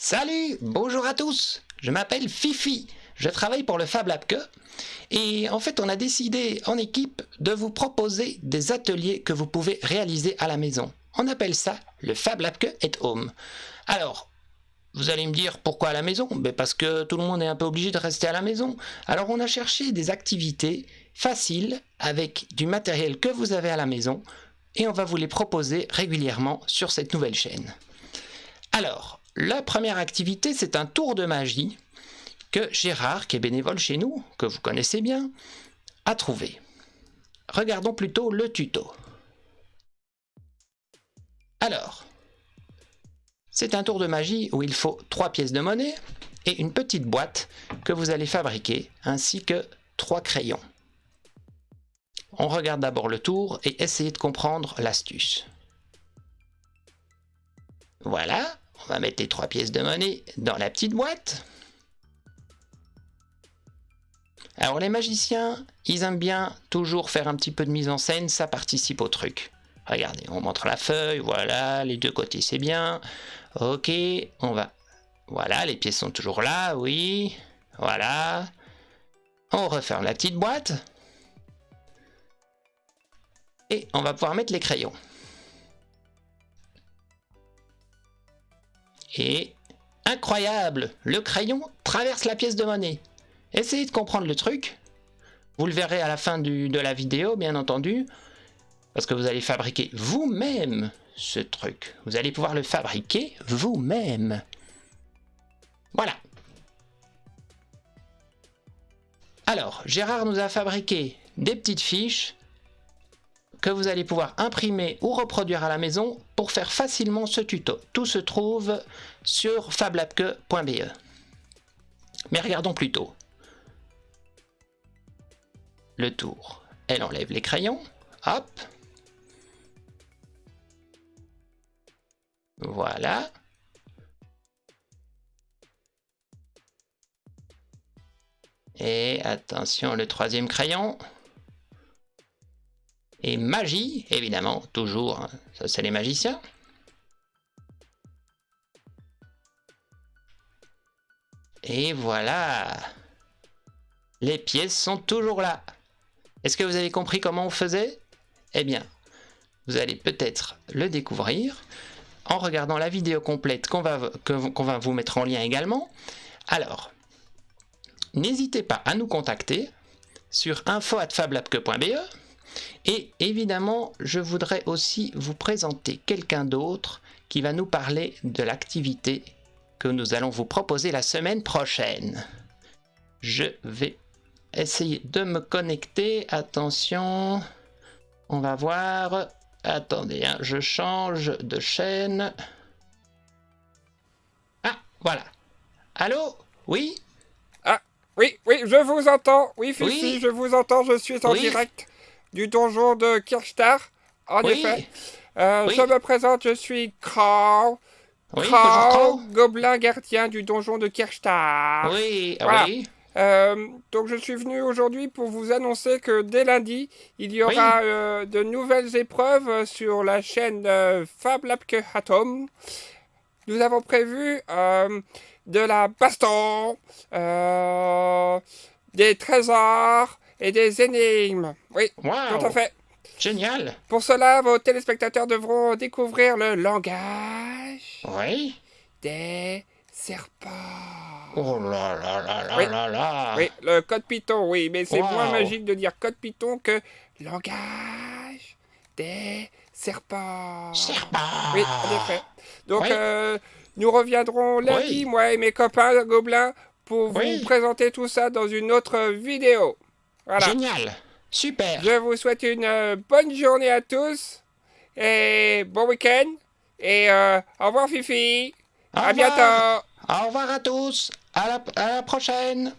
Salut, bonjour à tous. Je m'appelle Fifi. Je travaille pour le Fab Lab Que. Et en fait, on a décidé en équipe de vous proposer des ateliers que vous pouvez réaliser à la maison. On appelle ça le Fab Lab Que at Home. Alors, vous allez me dire pourquoi à la maison? Ben Parce que tout le monde est un peu obligé de rester à la maison. Alors on a cherché des activités faciles avec du matériel que vous avez à la maison et on va vous les proposer régulièrement sur cette nouvelle chaîne. Alors, la première activité, c'est un tour de magie que Gérard, qui est bénévole chez nous, que vous connaissez bien, a trouvé. Regardons plutôt le tuto. Alors, c'est un tour de magie où il faut trois pièces de monnaie et une petite boîte que vous allez fabriquer, ainsi que trois crayons. On regarde d'abord le tour et essayez de comprendre l'astuce. Voilà, on va mettre les trois pièces de monnaie dans la petite boîte. Alors les magiciens, ils aiment bien toujours faire un petit peu de mise en scène, ça participe au truc. Regardez, on montre la feuille, voilà, les deux côtés c'est bien. Ok, on va... Voilà, les pièces sont toujours là, oui. Voilà. On referme la petite boîte. Et on va pouvoir mettre les crayons. Et incroyable, le crayon traverse la pièce de monnaie. Essayez de comprendre le truc. Vous le verrez à la fin de la vidéo, bien entendu. Parce que vous allez fabriquer vous-même ce truc. Vous allez pouvoir le fabriquer vous-même. Voilà. Alors, Gérard nous a fabriqué des petites fiches que vous allez pouvoir imprimer ou reproduire à la maison pour faire facilement ce tuto. Tout se trouve sur fablabque.be. Mais regardons plutôt. Le tour. Elle enlève les crayons. Hop. Voilà. Et attention, le troisième crayon. Et magie, évidemment, toujours, ça c'est les magiciens. Et voilà Les pièces sont toujours là Est-ce que vous avez compris comment on faisait? Eh bien, vous allez peut-être le découvrir en regardant la vidéo complète qu'on va, qu'on va vous mettre en lien également. Alors, n'hésitez pas à nous contacter sur info.fablabque.be et évidemment, je voudrais aussi vous présenter quelqu'un d'autre qui va nous parler de l'activité que nous allons vous proposer la semaine prochaine. Je vais essayer de me connecter. Attention, on va voir. Attendez, hein, je change de chaîne. Ah, voilà. Allô? Oui? Ah, oui, oui, je vous entends. Oui, Fifi, je vous entends, je suis en direct du donjon de Kirchtar. En effet. Euh, je me présente, je suis Kraw. Oui, gobelin gardien du donjon de Kirchtar. Oui, oui. Euh, donc je suis venu aujourd'hui pour vous annoncer que dès lundi, il y aura euh, de nouvelles épreuves sur la chaîne Fab Labke Atom. Nous avons prévu de la baston, des trésors, et des énigmes. Oui, tout à fait. Génial. Pour cela, vos téléspectateurs devront découvrir le langage oui. des serpents. Oh là là là là là là. Oui, le code Python, oui, mais c'est moins magique de dire code Python que langage des serpents. Serpents. Oui, en effet. Donc, euh, nous reviendrons lundi, moi et mes copains gobelins, pour vous présenter tout ça dans une autre vidéo. Génial. Super. Je vous souhaite une euh, bonne journée à tous. Et bon week-end. Et euh, au revoir Fifi. à bientôt. Au revoir à tous. à la prochaine.